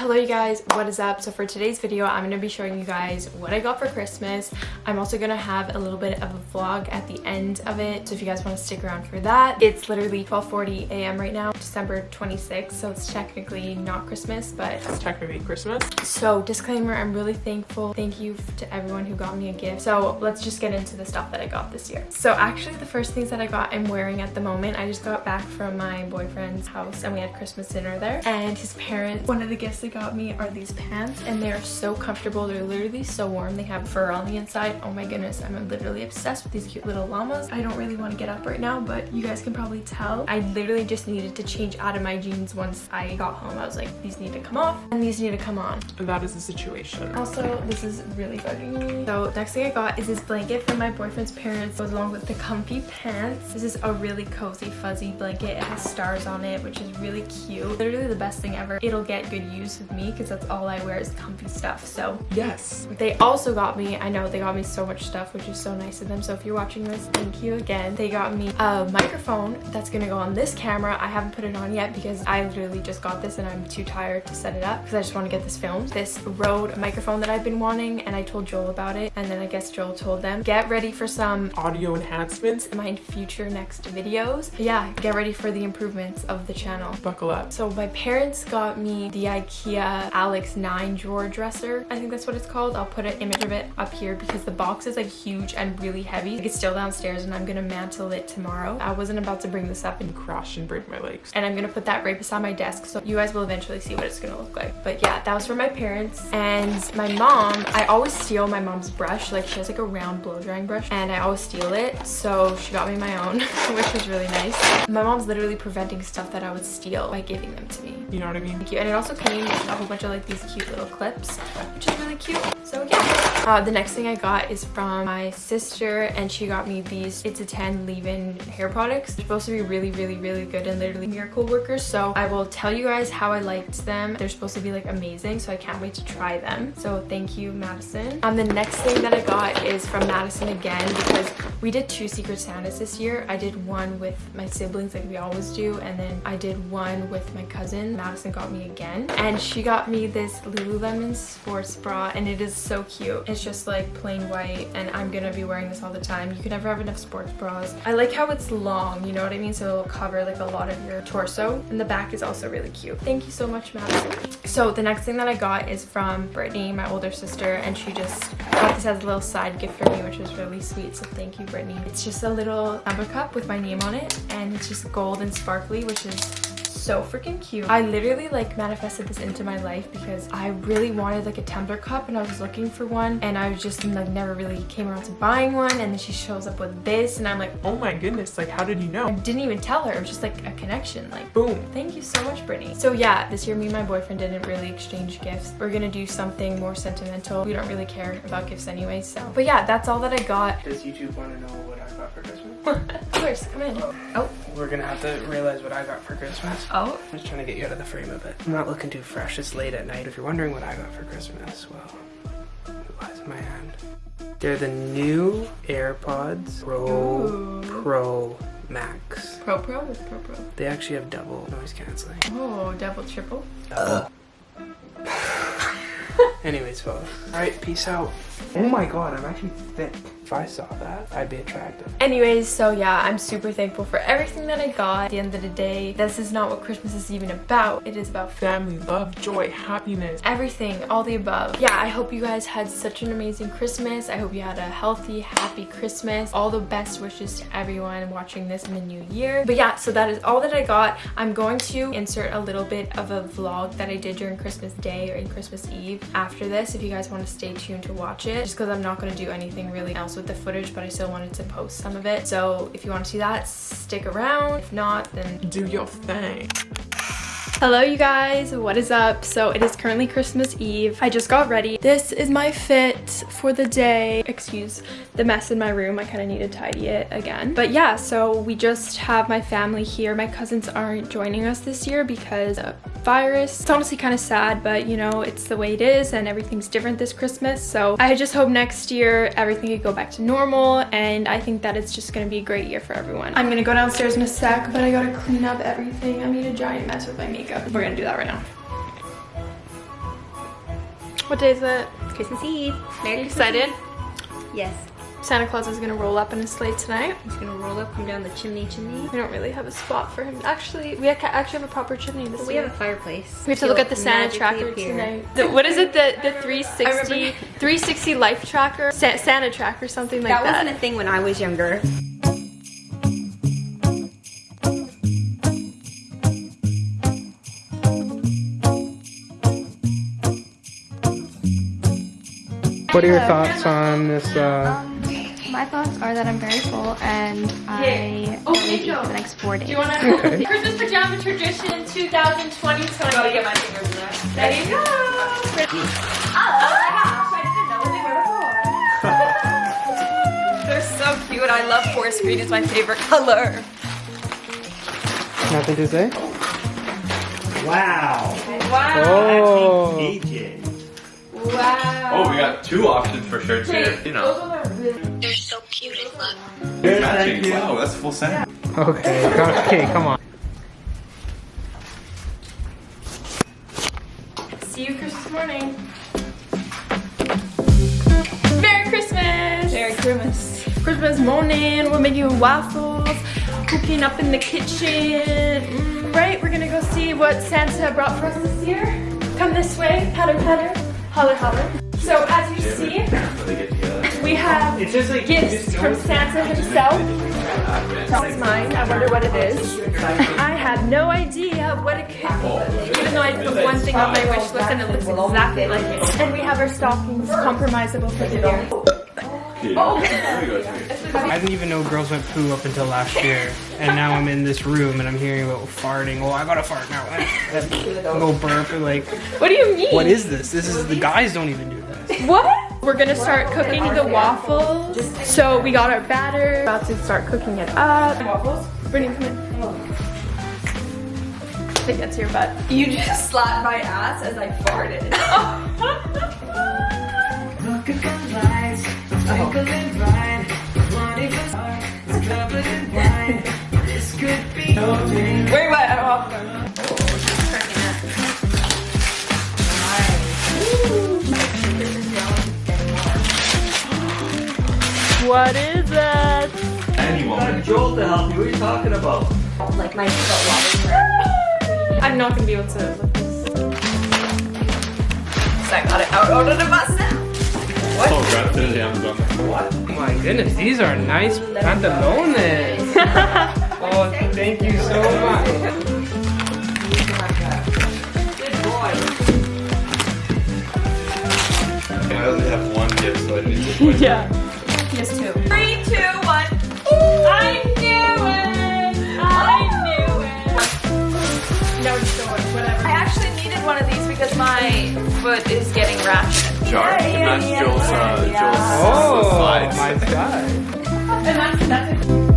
Hello you guys, what is up? So for today's video, I'm going to be showing you guys what I got for Christmas. I'm also going to have a little bit of a vlog at the end of it, so if you guys want to stick around for that. It's literally 12.40 a.m. right now, December 26th, so it's technically not Christmas, but... It's technically Christmas. So disclaimer, I'm really thankful. Thank you to everyone who got me a gift. So let's just get into the stuff that I got this year. So actually the first things that I got I'm wearing at the moment, I just got back from my boyfriend's house and we had Christmas dinner there, and his parents, one of the gifts got me are these pants and they're so comfortable. They're literally so warm. They have fur on the inside. Oh my goodness, I'm literally obsessed with these cute little llamas. I don't really want to get up right now, but you guys can probably tell. I literally just needed to change out of my jeans once I got home. I was like, these need to come off and these need to come on. That is the situation. Also, this is really bugging me. So next thing I got is this blanket from my boyfriend's parents goes along with the comfy pants. This is a really cozy fuzzy blanket. It has stars on it, which is really cute. Literally the best thing ever. It'll get good use with me because that's all I wear is comfy stuff. So yes. They also got me, I know they got me so much stuff, which is so nice of them. So if you're watching this, thank you again. They got me a microphone that's gonna go on this camera. I haven't put it on yet because I literally just got this and I'm too tired to set it up because I just want to get this filmed. This Rode microphone that I've been wanting and I told Joel about it and then I guess Joel told them, get ready for some audio enhancements in my future next videos. But yeah, get ready for the improvements of the channel. Buckle up. So my parents got me the IKEA Uh, Alex 9 drawer dresser. I think that's what it's called. I'll put an image of it up here because the box is like huge and really heavy. Like, it's still downstairs and I'm gonna mantle it tomorrow. I wasn't about to bring this up and crash and break my legs. And I'm gonna put that right beside my desk so you guys will eventually see what it's gonna look like. But yeah, that was for my parents. And my mom, I always steal my mom's brush. Like she has like a round blow drying brush and I always steal it. So she got me my own, which was really nice. My mom's literally preventing stuff that I would steal by giving them to me. You know what I mean? Thank you. And it also came a whole bunch of like these cute little clips, which is really cute. So yeah. Uh, the next thing I got is from my sister and she got me these It's a 10 leave-in hair products. They're supposed to be really, really, really good and literally miracle workers. So I will tell you guys how I liked them. They're supposed to be like amazing. So I can't wait to try them. So thank you, Madison. Um, the next thing that I got is from Madison again because we did two Secret Santas this year. I did one with my siblings like we always do. And then I did one with my cousin. Madison got me again. And she got me this Lululemon sports bra and it is so cute. It's just like plain white and I'm gonna be wearing this all the time. You can never have enough sports bras. I like how it's long, you know what I mean? So it'll cover like a lot of your torso. And the back is also really cute. Thank you so much, Madison. So the next thing that I got is from Brittany, my older sister, and she just got this as a little side gift for me, which was really sweet. So thank you, Brittany. It's just a little tumbler cup with my name on it and it's just gold and sparkly, which is so freaking cute. I literally like manifested this into my life because I really wanted like a tumbler cup and I was looking for one and I was just like never really came around to buying one and then she shows up with this and I'm like oh my goodness like how did you know? I didn't even tell her it was just like a connection like boom. thank you so much Brittany. So yeah this year me and my boyfriend didn't really exchange gifts. We're gonna do something more sentimental. We don't really care about gifts anyway so. But yeah that's all that I got. Does YouTube want to know what I got for Christmas of course come in oh we're gonna have to realize what I got for Christmas. Oh? I'm just trying to get you out of the frame of it. I'm not looking too fresh. It's late at night. If you're wondering what I got for Christmas, well, it lies in my hand. They're the new AirPods Pro Ooh. Pro Max. Pro Pro or Pro Pro? They actually have double noise canceling. Oh, double triple? Double. Anyways, folks. Alright, peace out. Oh my god, I'm actually thick. If I saw that, I'd be attractive. Anyways, so yeah, I'm super thankful for everything that I got. At the end of the day, this is not what Christmas is even about. It is about family, love, joy, happiness. Everything, all the above. Yeah, I hope you guys had such an amazing Christmas. I hope you had a healthy, happy Christmas. All the best wishes to everyone watching this in the new year. But yeah, so that is all that I got. I'm going to insert a little bit of a vlog that I did during Christmas Day or in Christmas Eve after this if you guys want to stay tuned to watch it just because I'm not going to do anything really else with the footage but I still wanted to post some of it so if you want to see that stick around if not then do your thing Hello you guys, what is up? So it is currently Christmas Eve. I just got ready. This is my fit for the day. Excuse the mess in my room. I kind of need to tidy it again. But yeah, so we just have my family here. My cousins aren't joining us this year because virus. It's honestly kind of sad, but you know, it's the way it is and everything's different this Christmas. So I just hope next year everything could go back to normal and I think that it's just gonna be a great year for everyone. I'm gonna go downstairs in a sec, but I gotta clean up everything. I made a giant mess with my makeup. We're gonna do that right now. What day is it? Christmas Eve. Merry Christmas Excited? Yes. Santa Claus is gonna roll up in a sleigh tonight. He's gonna roll up, come down the chimney, chimney. We don't really have a spot for him. Actually, we actually have a proper chimney this But we year. have a fireplace. We have to look He'll at the Santa tracker appear. tonight. The- what is it? The the 360 360 life tracker, Sa- Santa tracker, or something like That that. wasn't a thing when I was younger. What are your thoughts on this? Uh, my thoughts are that I'm very full and I Oh, will eat for the next four days. Do you want to Okay. Christmas pajama tradition 2020? Gotta get my fingers in there. There you go. They're so cute. I love forest green. It's my favorite color. nothing to say. Wow. Wow. Oh. Wow. Oh, we got two options for shirts here. You know, Yes, matching. thank you. Wow, that's full set. Okay. Okay. Come on. See you Christmas morning. Merry Christmas! Merry Christmas. Christmas morning, we're making waffles, cooking up in the kitchen. Mm, right, we're gonna go see what Santa brought for us this year. Come this way, patter patter, holler holler. So as you see, It's just like gifts from Santa himself. This is mine. I wonder what it is. I have no idea what it could be, even though I put one thing on my wish list and it looks exactly like it. And we have our stockings compromisable for the year. Oh, there we go. Jimmy. I didn't even know girls went poo up until last year, and now I'm in this room and I'm hearing about farting. Oh, I gotta fart now. A little burp. and Like, What do you mean? what is this? This is the guys don't even do this. What? We're gonna start cooking the waffles. So we got our batter. About to start cooking it up. Waffles. Brittany, come in. Take that to your butt. You just slapped my ass as I farted. Wait, what? What is that? Anyone. Joel to help you. What are you talking about? Like my foot I'm not gonna be able to lift this. I got it out, out of the bus now. Oh, grab it down the Oh my goodness, these are nice pantalones. oh, thank you so much. I only have one gift, so I need to. Yeah. My foot is getting rashed. Jar. And that's Joel's, uh, Joel's Oh, slides. my god. And that's, that's a